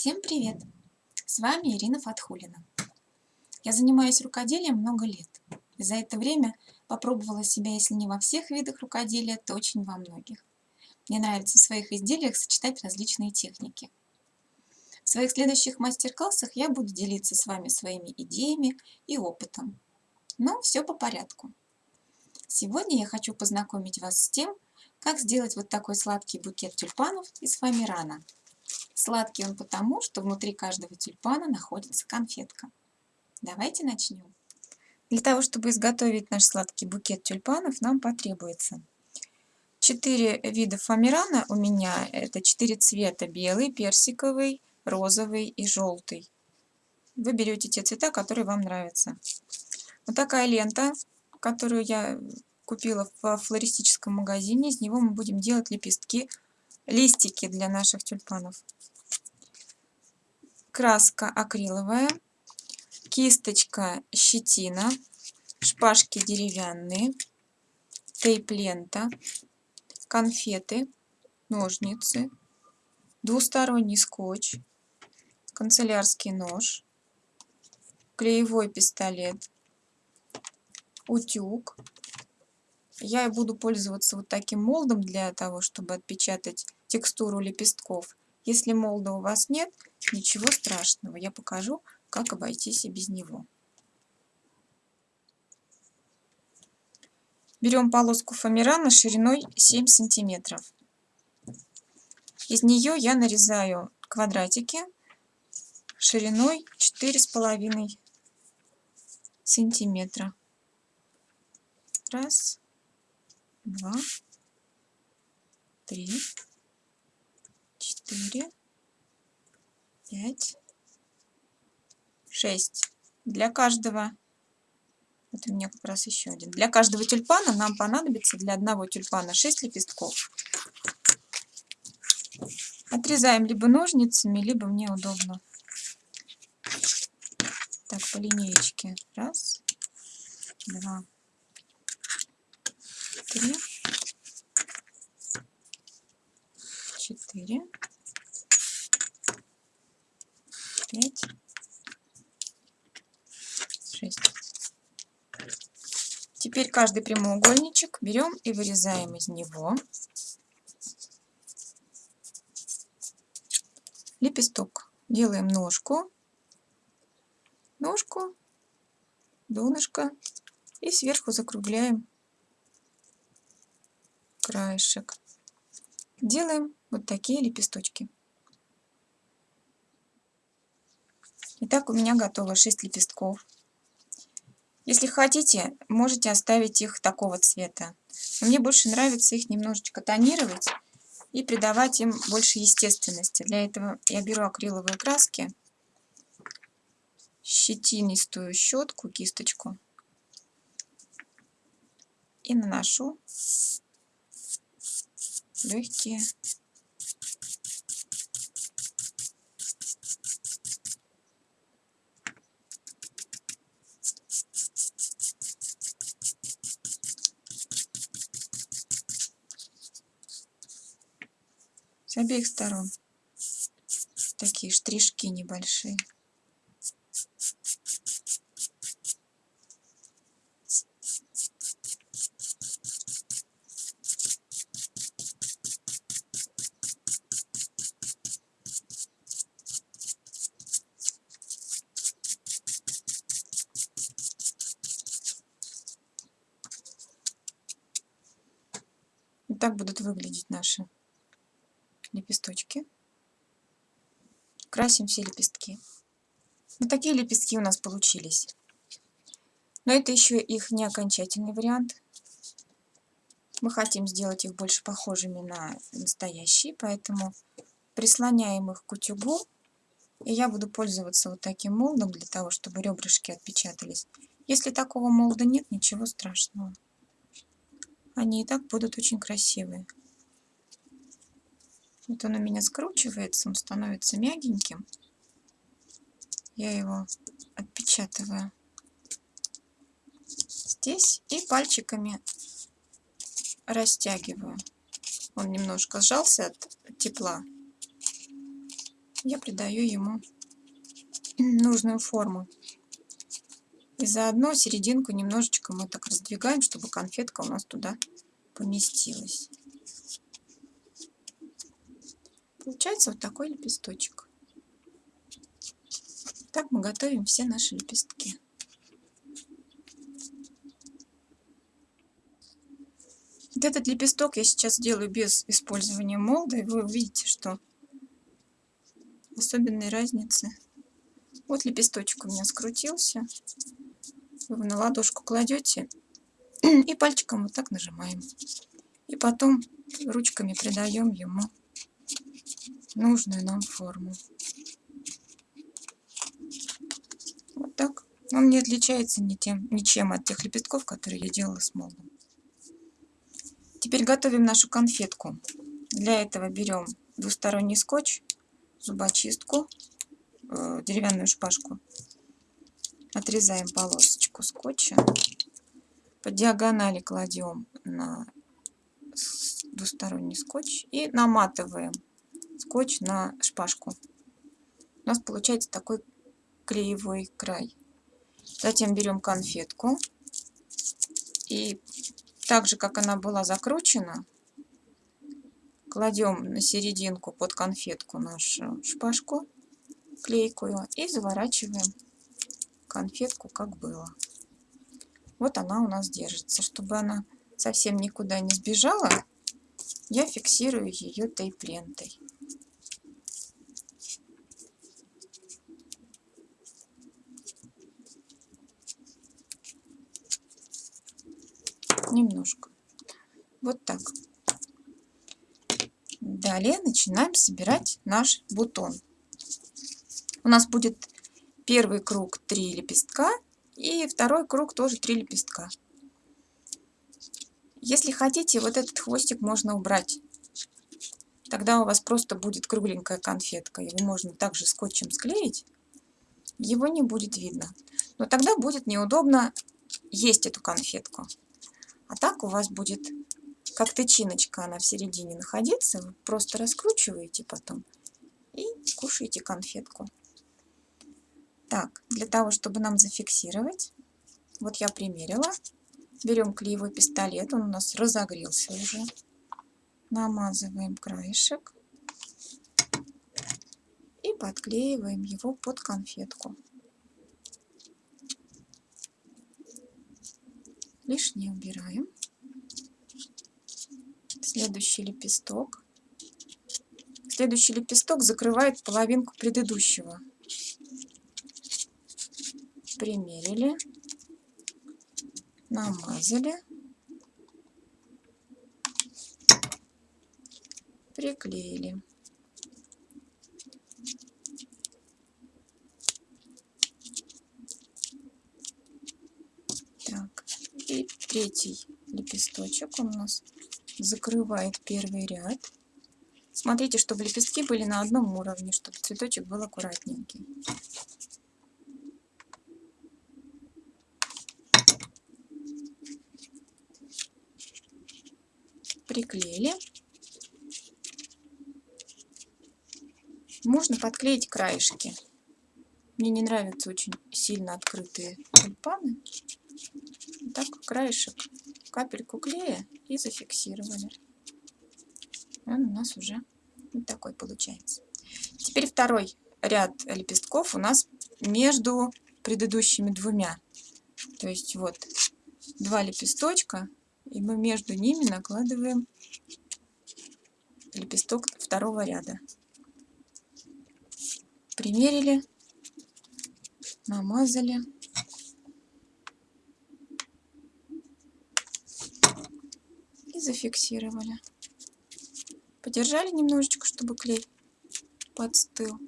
Всем привет! С вами Ирина Фатхулина. Я занимаюсь рукоделием много лет. За это время попробовала себя, если не во всех видах рукоделия, то очень во многих. Мне нравится в своих изделиях сочетать различные техники. В своих следующих мастер-классах я буду делиться с вами своими идеями и опытом. Но все по порядку. Сегодня я хочу познакомить вас с тем, как сделать вот такой сладкий букет тюльпанов из фоамирана. Сладкий он потому, что внутри каждого тюльпана находится конфетка. Давайте начнем. Для того, чтобы изготовить наш сладкий букет тюльпанов, нам потребуется 4 вида фоамирана у меня. Это 4 цвета. Белый, персиковый, розовый и желтый. Вы берете те цвета, которые вам нравятся. Вот такая лента, которую я купила в флористическом магазине. Из него мы будем делать лепестки, листики для наших тюльпанов. Краска акриловая, кисточка щетина, шпажки деревянные, тейп-лента, конфеты, ножницы, двусторонний скотч, канцелярский нож, клеевой пистолет, утюг. Я буду пользоваться вот таким молдом для того, чтобы отпечатать текстуру лепестков. Если молда у вас нет, ничего страшного. Я покажу, как обойтись и без него. Берем полоску фоамирана шириной 7 сантиметров. Из нее я нарезаю квадратики шириной 4,5 сантиметра. Раз, два, три, четыре, пять, шесть. Для каждого, вот у меня как раз еще один, для каждого тюльпана нам понадобится для одного тюльпана 6 лепестков. Отрезаем либо ножницами, либо мне удобно. Так, по линеечке. Раз, два, три, четыре, пять, шесть. Теперь каждый прямоугольничек берем и вырезаем из него лепесток. Делаем ножку, ножку, донышко и сверху закругляем краешек. Делаем вот такие лепесточки. Итак, у меня готово 6 лепестков. Если хотите, можете оставить их такого цвета. Но мне больше нравится их немножечко тонировать и придавать им больше естественности. Для этого я беру акриловые краски, щетинистую щетку, кисточку и наношу легкие обеих сторон. Такие штришки небольшие. Так будут выглядеть наши лепесточки. Красим все лепестки. Вот такие лепестки у нас получились. Но это еще их не окончательный вариант. Мы хотим сделать их больше похожими на настоящие, поэтому прислоняем их к утюгу. И я буду пользоваться вот таким молдом для того, чтобы ребрышки отпечатались. Если такого молда нет, ничего страшного. Они и так будут очень красивые. Вот он у меня скручивается, он становится мягеньким. Я его отпечатываю здесь и пальчиками растягиваю. Он немножко сжался от тепла. я придаю ему нужную форму. И заодно серединку немножечко мы так раздвигаем, чтобы конфетка у нас туда поместилась. Получается вот такой лепесточек. Так мы готовим все наши лепестки. Вот этот лепесток я сейчас делаю без использования молда, и вы увидите, что особенной разницы. Вот лепесточек у меня скрутился. Вы на ладошку кладете и пальчиком вот так нажимаем. И потом ручками придаем ему нужную нам форму. Вот так. Он не отличается ни тем, ничем от тех лепестков, которые я делала с молдом. Теперь готовим нашу конфетку. Для этого берем двусторонний скотч, зубочистку, э, деревянную шпажку. Отрезаем полосочку скотча. По диагонали кладем на двусторонний скотч и наматываем скотч на шпажку. У нас получается такой клеевой край. Затем берем конфетку и так же, как она была закручена, кладем на серединку под конфетку нашу шпажку клейкую и заворачиваем конфетку, как было. Вот она у нас держится. Чтобы она совсем никуда не сбежала, я фиксирую ее тейп-лентой. Немножко. Вот так. Далее начинаем собирать наш бутон. У нас будет первый круг 3 лепестка и второй круг тоже 3 лепестка. Если хотите, вот этот хвостик можно убрать. Тогда у вас просто будет кругленькая конфетка. Его можно также скотчем склеить. Его не будет видно. Но тогда будет неудобно есть эту конфетку. А так у вас будет как тычиночка она в середине находиться. Вы просто раскручиваете потом и кушаете конфетку. Так, для того, чтобы нам зафиксировать, вот я примерила. Берем клеевой пистолет, он у нас разогрелся уже. Намазываем краешек и подклеиваем его под конфетку. Лишнее убираем. Следующий лепесток. Следующий лепесток закрывает половинку предыдущего. Примерили, намазали, приклеили. Третий лепесточек у нас закрывает первый ряд. Смотрите, чтобы лепестки были на одном уровне, чтобы цветочек был аккуратненький. Приклеили. Можно подклеить краешки. Мне не нравятся очень сильно открытые тюльпаны краешек, капельку клея и зафиксировали. Он у нас уже вот такой получается. Теперь второй ряд лепестков у нас между предыдущими двумя. То есть вот два лепесточка, и мы между ними накладываем лепесток второго ряда. Примерили, намазали. Зафиксировали. Подержали немножечко, чтобы клей подстыл.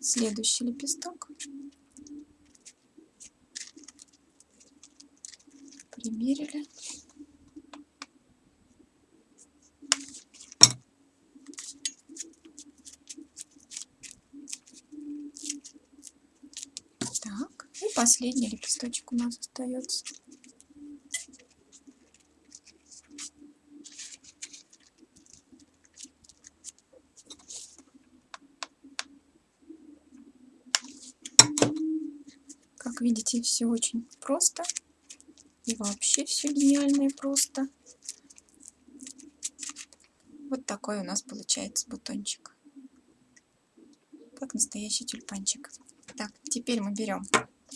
Следующий лепесток. Примерили. Так, и последний лепесточек у нас остается. Как видите, все очень просто. И вообще все гениально и просто. Вот такой у нас получается бутончик. Как настоящий тюльпанчик. Так, теперь мы берем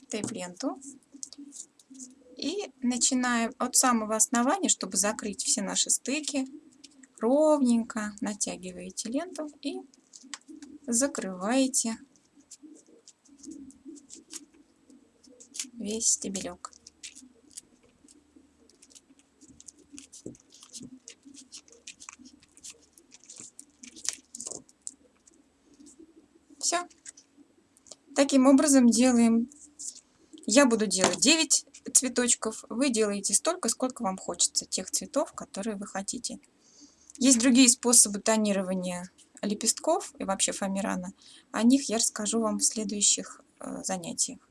тейп-ленту и начинаем от самого основания, чтобы закрыть все наши стыки, ровненько натягиваете ленту и закрываете весь стебелек. Все. Таким образом делаем. Я буду делать 9 цветочков. Вы делаете столько, сколько вам хочется, тех цветов, которые вы хотите. Есть другие способы тонирования лепестков и вообще фоамирана. О них я расскажу вам в следующих э, занятиях.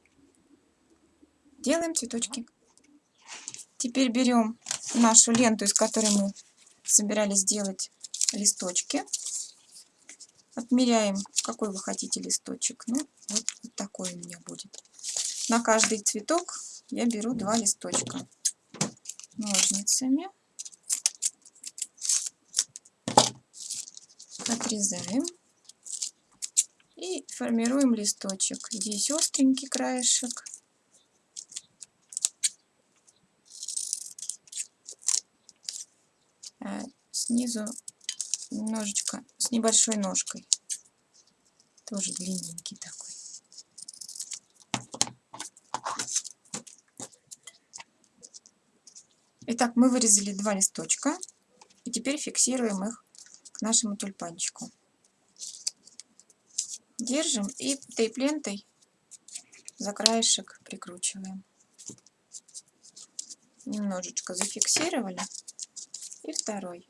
Делаем цветочки. Теперь берем нашу ленту, из которой мы собирались сделать листочки. Отмеряем, какой вы хотите листочек. Ну, вот, вот такой у меня будет. На каждый цветок я беру два листочка ножницами. Отрезаем. И формируем листочек. Здесь остренький краешек. Снизу немножечко с небольшой ножкой. Тоже длинненький такой. Итак, мы вырезали два листочка. И теперь фиксируем их к нашему тюльпанчику. Держим и тейп-лентой за краешек прикручиваем. Немножечко зафиксировали. И второй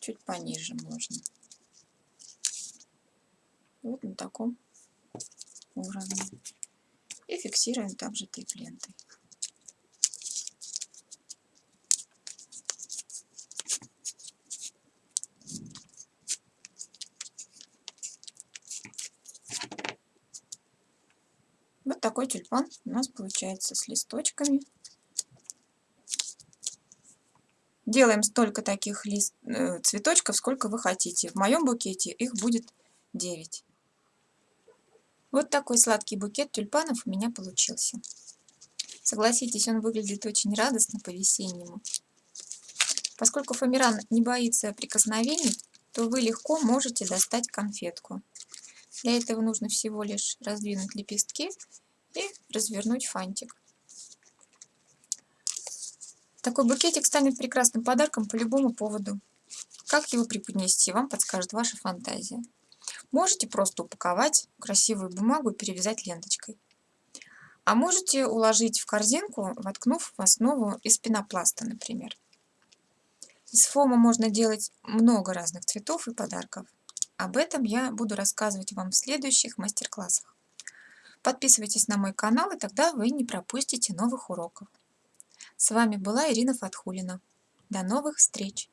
чуть пониже можно. Вот на таком уровне. И фиксируем также тейп-лентой. Вот такой тюльпан у нас получается с листочками. Делаем столько таких лист, э, цветочков, сколько вы хотите. В моем букете их будет 9. Вот такой сладкий букет тюльпанов у меня получился. Согласитесь, он выглядит очень радостно по-весеннему. Поскольку фоамиран не боится прикосновений, то вы легко можете достать конфетку. Для этого нужно всего лишь раздвинуть лепестки и развернуть фантик. Такой букетик станет прекрасным подарком по любому поводу. Как его преподнести, вам подскажет ваша фантазия. Можете просто упаковать красивую бумагу и перевязать ленточкой. А можете уложить в корзинку, воткнув в основу из пенопласта, например. Из фома можно делать много разных цветов и подарков. Об этом я буду рассказывать вам в следующих мастер-классах. Подписывайтесь на мой канал, и тогда вы не пропустите новых уроков. С вами была Ирина Фатхулина. До новых встреч!